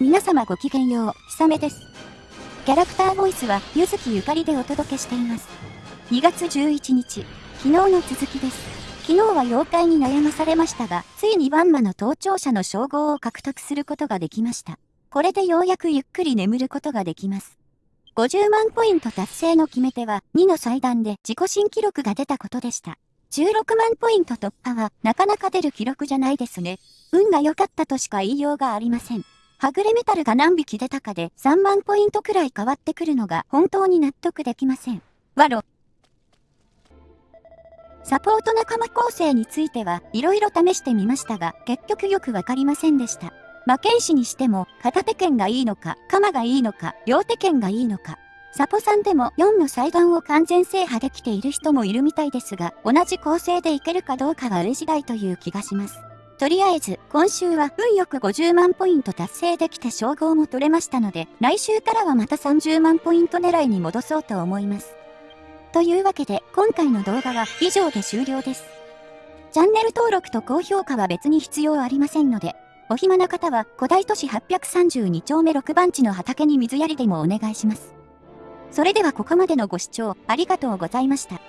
皆様ごきげんよう、ひさめです。キャラクターボイスは、ゆずきゆかりでお届けしています。2月11日、昨日の続きです。昨日は妖怪に悩まされましたが、ついにバンマの登頂者の称号を獲得することができました。これでようやくゆっくり眠ることができます。50万ポイント達成の決め手は、2の祭壇で自己新記録が出たことでした。16万ポイント突破は、なかなか出る記録じゃないですね。運が良かったとしか言いようがありません。はぐれメタルが何匹出たかで3万ポイントくらい変わってくるのが本当に納得できません。わろ。サポート仲間構成については色々試してみましたが結局よくわかりませんでした。魔剣士にしても片手剣がいいのか、鎌がいいのか、両手剣がいいのか。サポさんでも4の裁断を完全制覇できている人もいるみたいですが、同じ構成でいけるかどうかは上次第という気がします。とりあえず、今週は運よく50万ポイント達成できて称号も取れましたので、来週からはまた30万ポイント狙いに戻そうと思います。というわけで、今回の動画は以上で終了です。チャンネル登録と高評価は別に必要ありませんので、お暇な方は古代都市832丁目6番地の畑に水やりでもお願いします。それではここまでのご視聴ありがとうございました。